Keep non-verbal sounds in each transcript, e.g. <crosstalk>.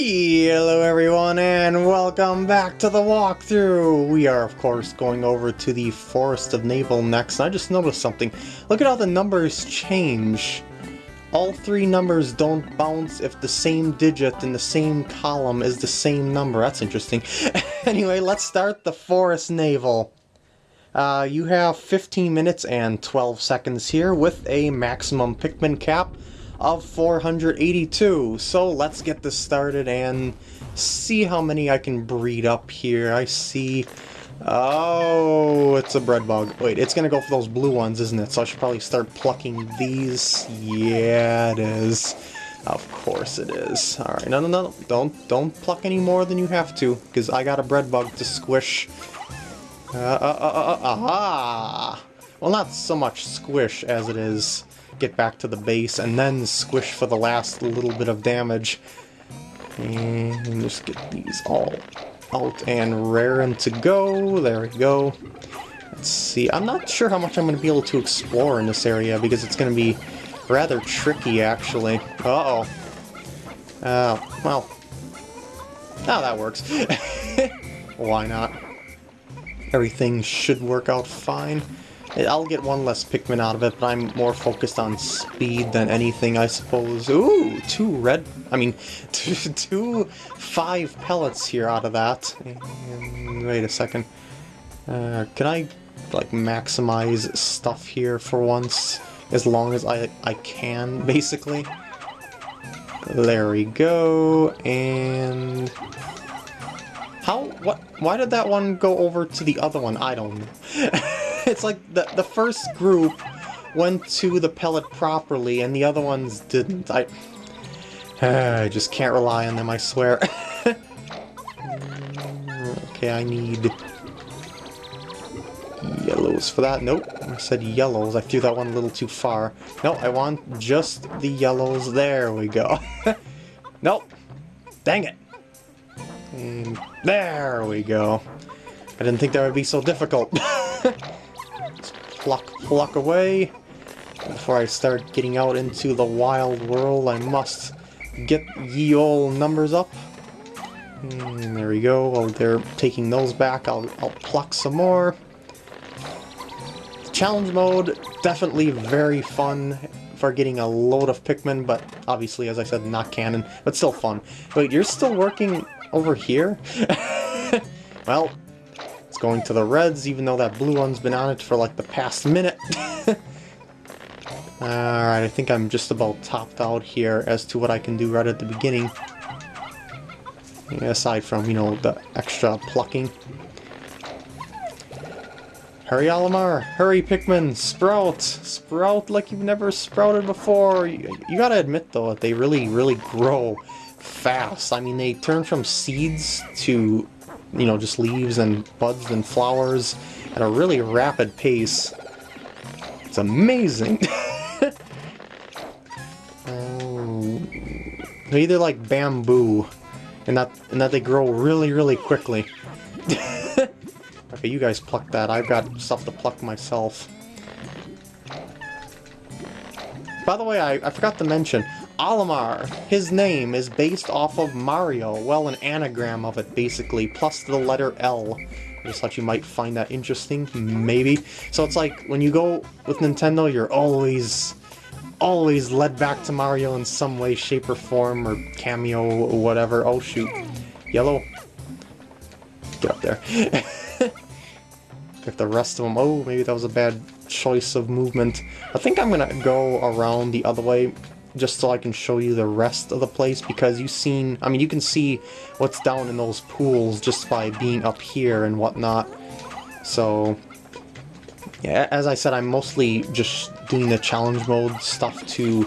Hello everyone and welcome back to the walkthrough! We are of course going over to the Forest of Navel next, and I just noticed something. Look at how the numbers change. All three numbers don't bounce if the same digit in the same column is the same number. That's interesting. <laughs> anyway, let's start the Forest Navel. Uh, you have 15 minutes and 12 seconds here with a maximum Pikmin cap of 482. So let's get this started and see how many I can breed up here. I see... Oh, it's a bread bug. Wait, it's gonna go for those blue ones, isn't it? So I should probably start plucking these. Yeah, it is. Of course it is. Alright, no, no, no, don't, don't pluck any more than you have to, because I got a bread bug to squish. Uh, uh, uh, uh, uh, aha! Well, not so much squish as it is get back to the base, and then squish for the last little bit of damage. And just get these all out and rare raring to go. There we go. Let's see. I'm not sure how much I'm going to be able to explore in this area, because it's going to be rather tricky, actually. Uh-oh. Uh, well. Now that works. <laughs> Why not? Everything should work out fine. I'll get one less Pikmin out of it, but I'm more focused on speed than anything, I suppose. Ooh, two red... I mean, <laughs> two, two five pellets here out of that. And wait a second. Uh, can I, like, maximize stuff here for once? As long as I, I can, <laughs> basically. There we go, and... How, what, why did that one go over to the other one? I don't know. <laughs> <laughs> it's like the, the first group went to the pellet properly and the other ones didn't. I, <sighs> I just can't rely on them, I swear. <laughs> okay, I need yellows for that. Nope, I said yellows. I threw that one a little too far. No, I want just the yellows. There we go. <laughs> nope. Dang it. And there we go. I didn't think that would be so difficult. Pluck, pluck away. Before I start getting out into the wild world, I must get ye old numbers up. Hmm, there we go. While they're taking those back, I'll, I'll pluck some more. Challenge mode, definitely very fun for getting a load of Pikmin, but obviously, as I said, not canon, but still fun. Wait, you're still working over here? <laughs> well, going to the reds, even though that blue one's been on it for like the past minute. <laughs> Alright, I think I'm just about topped out here as to what I can do right at the beginning. aside from, you know, the extra plucking. Hurry, Olimar! Hurry, Pikmin! Sprout! Sprout like you've never sprouted before! You, you gotta admit, though, that they really, really grow fast. I mean, they turn from seeds to you know, just leaves and buds and flowers at a really rapid pace. It's amazing! <laughs> oh, they're either like bamboo, and that, and that they grow really, really quickly. <laughs> okay, you guys pluck that. I've got stuff to pluck myself. By the way, I, I forgot to mention, Olimar. His name is based off of Mario. Well, an anagram of it, basically, plus the letter L. I just thought you might find that interesting, maybe. So it's like, when you go with Nintendo, you're always, always led back to Mario in some way, shape, or form, or cameo, or whatever. Oh, shoot. Yellow. Get up there. <laughs> if the rest of them... Oh, maybe that was a bad choice of movement. I think I'm gonna go around the other way just so I can show you the rest of the place because you've seen, I mean, you can see what's down in those pools just by being up here and whatnot. So, yeah, as I said, I'm mostly just doing the challenge mode stuff to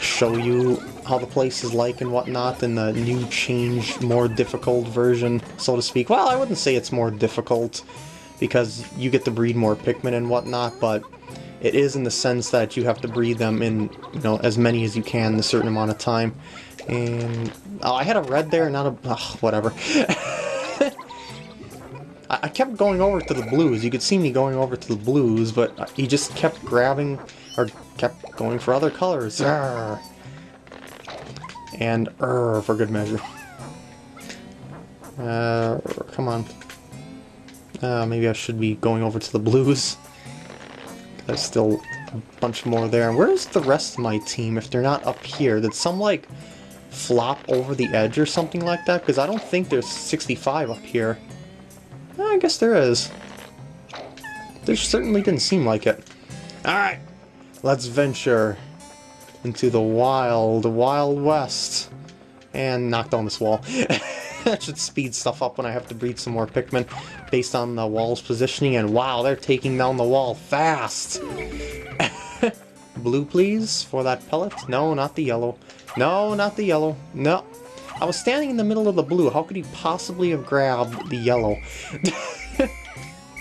show you how the place is like and whatnot in the new changed, more difficult version, so to speak. Well, I wouldn't say it's more difficult because you get to breed more Pikmin and whatnot, but it is in the sense that you have to breed them in, you know, as many as you can in a certain amount of time. And, oh, I had a red there, not a, whatever. <laughs> I kept going over to the blues. You could see me going over to the blues, but he just kept grabbing, or kept going for other colors. Arr. And er for good measure. <laughs> Uh, come on. Uh, maybe I should be going over to the blues. There's still a bunch more there. And Where's the rest of my team if they're not up here? Did some, like, flop over the edge or something like that? Because I don't think there's 65 up here. Eh, I guess there is. There certainly didn't seem like it. Alright, let's venture into the wild, wild west. And knock down this wall. <laughs> <laughs> that should speed stuff up when I have to breed some more Pikmin based on the wall's positioning. And wow, they're taking down the wall fast. <laughs> Blue, please, for that pellet. No, not the yellow. No, not the yellow. No. I was standing in the middle of the blue. How could he possibly have grabbed the yellow? <laughs>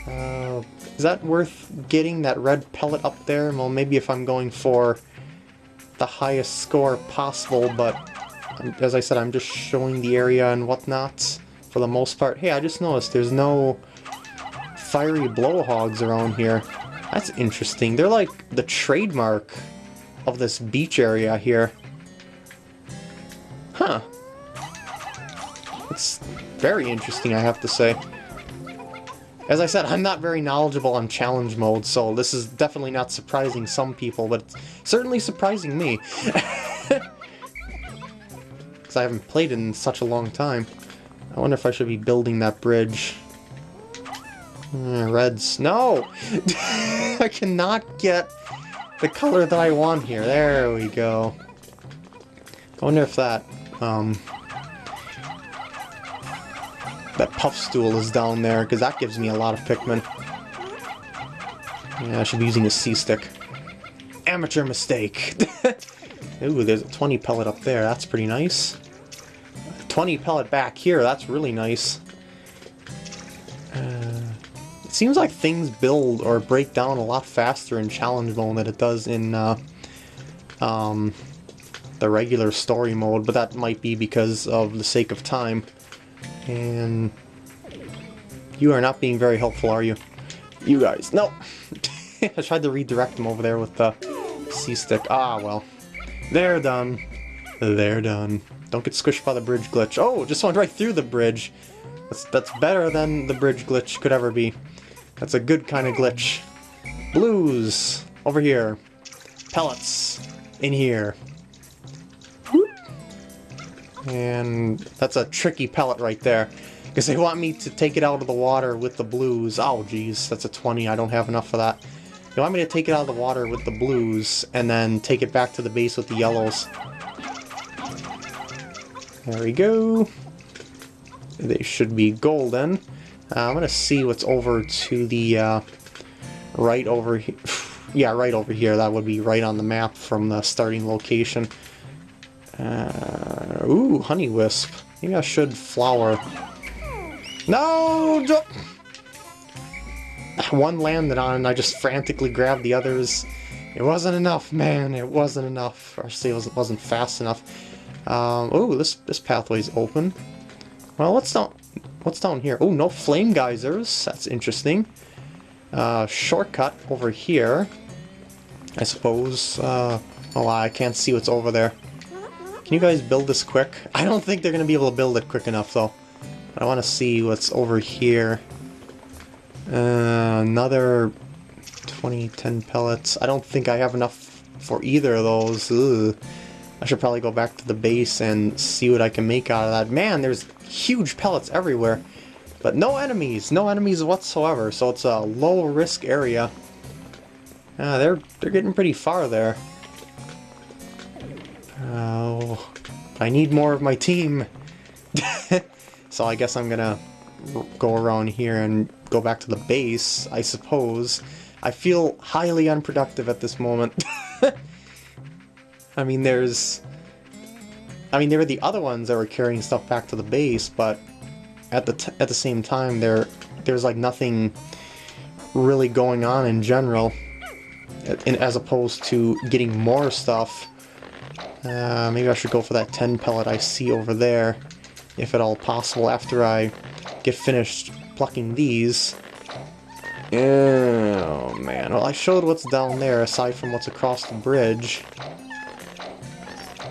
uh, is that worth getting that red pellet up there? Well, maybe if I'm going for the highest score possible, but as I said, I'm just showing the area and whatnot for the most part. Hey, I just noticed there's no fiery blowhogs around here. That's interesting. They're like the trademark of this beach area here. Huh. It's very interesting, I have to say. As I said, I'm not very knowledgeable on challenge mode, so this is definitely not surprising some people, but it's certainly surprising me. <laughs> Because I haven't played in such a long time. I wonder if I should be building that bridge. Uh, reds. No! I cannot get the color that I want here. There we go. I wonder if that, um, that Puffstool is down there, because that gives me a lot of Pikmin. Yeah, I should be using a C-stick. Amateur mistake! <laughs> Ooh, there's a 20 pellet up there, that's pretty nice. 20 pellet back here, that's really nice. Uh, it seems like things build or break down a lot faster in challenge mode than it does in uh, um, the regular story mode, but that might be because of the sake of time. And you are not being very helpful, are you? You guys, no! <laughs> I tried to redirect them over there with the C-stick. Ah, well. They're done. They're done. Don't get squished by the bridge glitch. Oh, just went right through the bridge. That's, that's better than the bridge glitch could ever be. That's a good kind of glitch. Blues, over here. Pellets, in here. And that's a tricky pellet right there. Because they want me to take it out of the water with the blues. Oh, geez, that's a 20. I don't have enough for that. They want me to take it out of the water with the blues, and then take it back to the base with the yellows. There we go. They should be golden. Uh, I'm to see what's over to the uh, right over here. <sighs> yeah, right over here. That would be right on the map from the starting location. Uh, ooh, honey wisp. Maybe I should flower. No! <sighs> One landed on and I just frantically grabbed the others. It wasn't enough, man. It wasn't enough. Or say it wasn't fast enough. Um, oh, this this pathway's open. Well, what's down? What's down here? Oh, no flame geysers. That's interesting. Uh, shortcut over here. I suppose. Uh, oh, I can't see what's over there. Can you guys build this quick? <laughs> I don't think they're going to be able to build it quick enough, though. But I want to see what's over here. Uh, another 20, 10 pellets. I don't think I have enough for either of those. Ugh. I should probably go back to the base and see what I can make out of that. Man, there's huge pellets everywhere. But no enemies, no enemies whatsoever, so it's a low-risk area. Uh, they're, they're getting pretty far there. Oh, I need more of my team. <laughs> so I guess I'm gonna go around here and go back to the base, I suppose. I feel highly unproductive at this moment. <laughs> I mean, there's... I mean, there were the other ones that were carrying stuff back to the base, but at the at the same time, there there's like nothing really going on in general, and as opposed to getting more stuff uh, maybe I should go for that 10 pellet I see over there, if at all possible, after I get finished plucking these. Oh man, well I showed what's down there aside from what's across the bridge.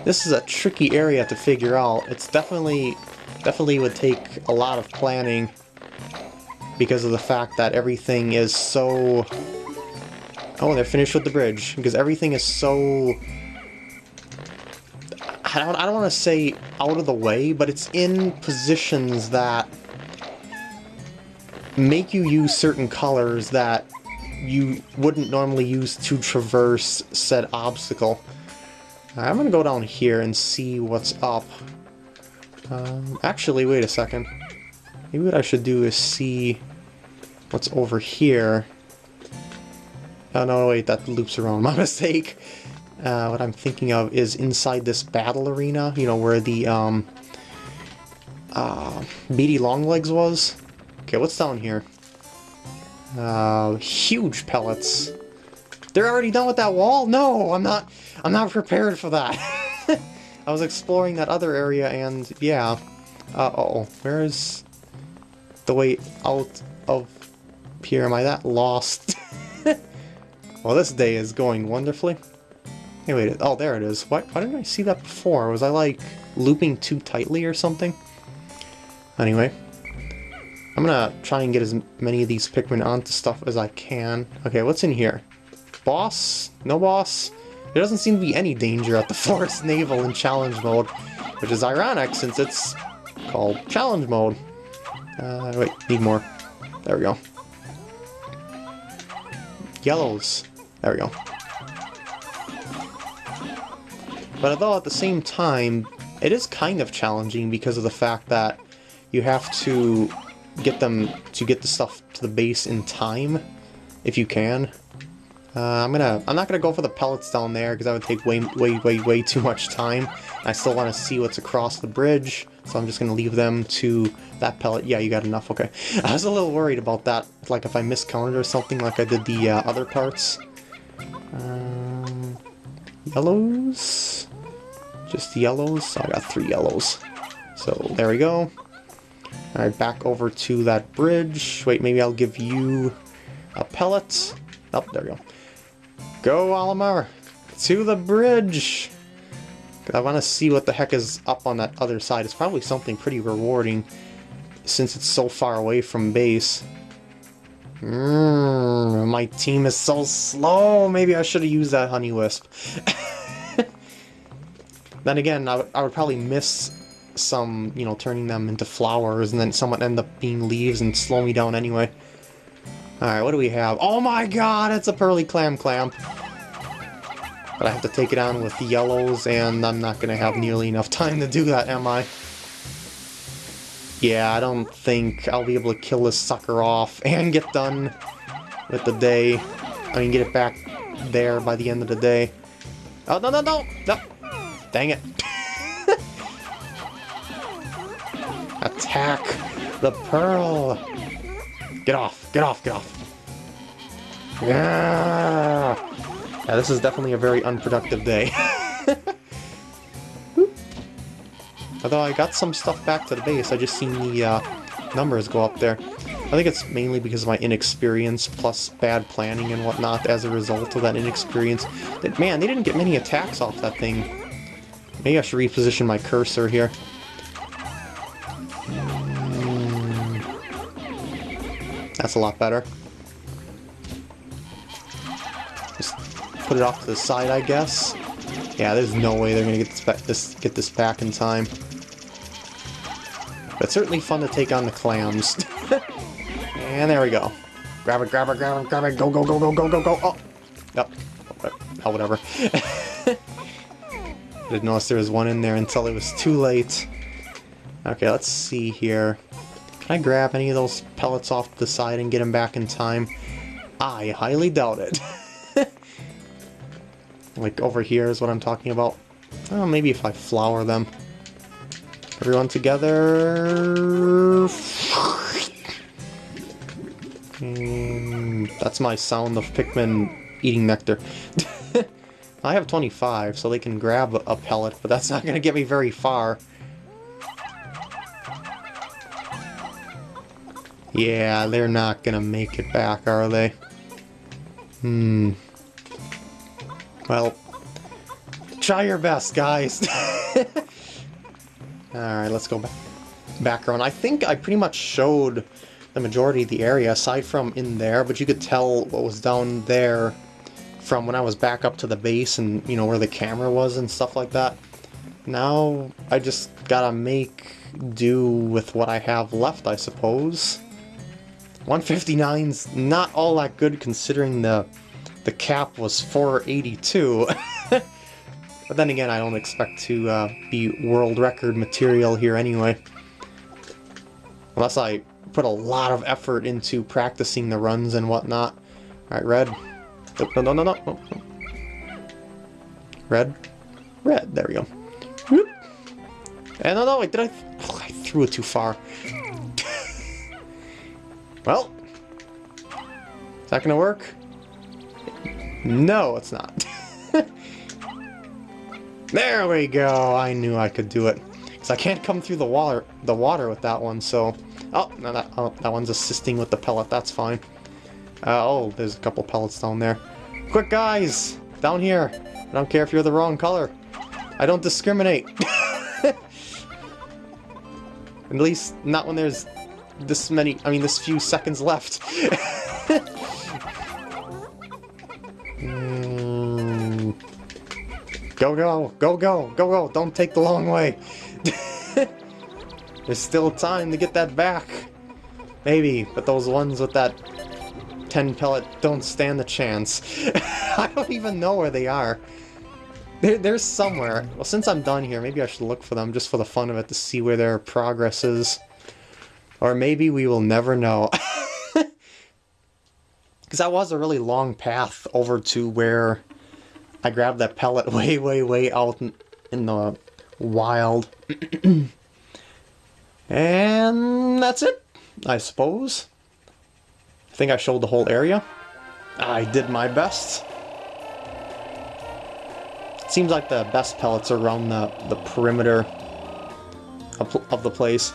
This is a tricky area to figure out. It's definitely, definitely would take a lot of planning because of the fact that everything is so... Oh, they're finished with the bridge. Because everything is so... I don't, I don't want to say out of the way, but it's in positions that make you use certain colors that you wouldn't normally use to traverse said obstacle. I'm gonna go down here and see what's up. Um, actually, wait a second. Maybe what I should do is see what's over here. Oh no, wait, that loops around. <laughs> My mistake. Uh, what I'm thinking of is inside this battle arena, you know, where the um, uh, Beady Longlegs was. Okay, what's down here? Uh, huge pellets. They're already done with that wall? No, I'm not. I'm not prepared for that. <laughs> I was exploring that other area and yeah. Uh oh, where's the way out of here? Am I that lost? <laughs> well, this day is going wonderfully. Hey, wait. Oh, there it is. Why, why didn't I see that before? Was I like looping too tightly or something? Anyway. I'm gonna try and get as many of these Pikmin onto stuff as I can. Okay, what's in here? Boss? No boss? There doesn't seem to be any danger at the <laughs> Forest Navel in challenge mode, which is ironic since it's called challenge mode. Uh, wait, need more. There we go. Yellows. There we go. But although at the same time, it is kind of challenging because of the fact that you have to get them to get the stuff to the base in time, if you can. Uh, I'm gonna. I'm not gonna go for the pellets down there because that would take way, way, way, way too much time. I still want to see what's across the bridge, so I'm just gonna leave them to that pellet. Yeah, you got enough. Okay. <laughs> I was a little worried about that, like if I miscounted or something, like I did the uh, other parts. Um, yellows. Just yellows. So I got three yellows. So there we go. Alright, back over to that bridge. Wait, maybe I'll give you a pellet. Oh, there we go. Go, Olimar! To the bridge! I want to see what the heck is up on that other side. It's probably something pretty rewarding since it's so far away from base. Mm, my team is so slow. Maybe I should have used that Honey Wisp. <laughs> then again, I, I would probably miss some, you know, turning them into flowers and then someone end up being leaves and slow me down anyway. Alright, what do we have? Oh my god, it's a Pearly Clam Clamp! But I have to take it on with yellows, and I'm not to have nearly enough time to do that, am I? Yeah, I don't think I'll be able to kill this sucker off and get done with the day. I mean, get it back there by the end of the day. Oh, no, no, no! No! Dang it. <laughs> Attack the pearl! Get off, get off, get off. Yeah! Yeah, this is definitely a very unproductive day. <laughs> Although I got some stuff back to the base, I just seen the uh, numbers go up there. I think it's mainly because of my inexperience plus bad planning and whatnot as a result of that inexperience. That Man, they didn't get many attacks off that thing. Maybe I should reposition my cursor here. That's a lot better. Just put it off to the side, I guess. Yeah, there's no way they're gonna get this, this get this back in time. But it's certainly fun to take on the clams. <laughs> and there we go. Grab it, grab it, grab it, grab it, go, go, go, go, go, go, go. Oh, yep. Oh, whatever. <laughs> Didn't notice there was one in there until it was too late. Okay, let's see here. Can I grab any of those pellets off the side and get them back in time? I highly doubt it. <laughs> like over here is what I'm talking about. Oh, maybe if I flower them. Everyone together. Mm, that's my sound of Pikmin eating nectar. <laughs> I have 25, so they can grab a pellet, but that's not going to get me very far. Yeah, they're not gonna make it back, are they? Hmm. Well, Try your best, guys. <laughs> Alright, let's go back. Background. I think I pretty much showed the majority of the area, aside from in there, but you could tell what was down there from when I was back up to the base and, you know, where the camera was and stuff like that. Now, I just gotta make do with what I have left, I suppose. 159's not all that good considering the the cap was 482. <laughs> but then again, I don't expect to uh, be world record material here anyway. Unless I put a lot of effort into practicing the runs and whatnot. Alright, red. No, no, no, no. Red. Red, there we go. And no, no, wait, did I... Oh, I threw it too far. Well. Is that gonna work? No, it's not. <laughs> there we go! I knew I could do it. Because I can't come through the water the water with that one, so... Oh, no, that, oh, that one's assisting with the pellet, that's fine. Uh, oh, there's a couple pellets down there. Quick, guys! Down here! I don't care if you're the wrong color. I don't discriminate. <laughs> At least not when there's this many, I mean this few seconds left. <laughs> Go, go, go, go, go, go, don't take the long way. <laughs> There's still time to get that back. Maybe, but those ones with that 10 pellet don't stand a chance. <laughs> I don't even know where they are. They're, they're somewhere. Well, since I'm done here, maybe I should look for them just for the fun of it to see where their progress is. Or maybe we will never know. <laughs> Because that was a really long path over to where I grabbed that pellet <laughs> way, way, way out in, the wild. <clears throat> and that's it, I suppose. I think I showed the whole area. I did my best. Seems like the best pellets are around the, the perimeter of, of the place.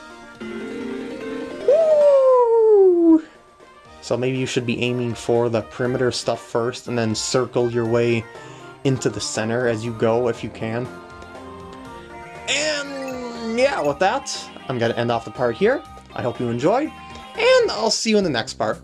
So maybe you should be aiming for the perimeter stuff first and then circle your way into the center as you go if you can. And yeah, with that, I'm going to end off the part here. I hope you enjoyed, and I'll see you in the next part.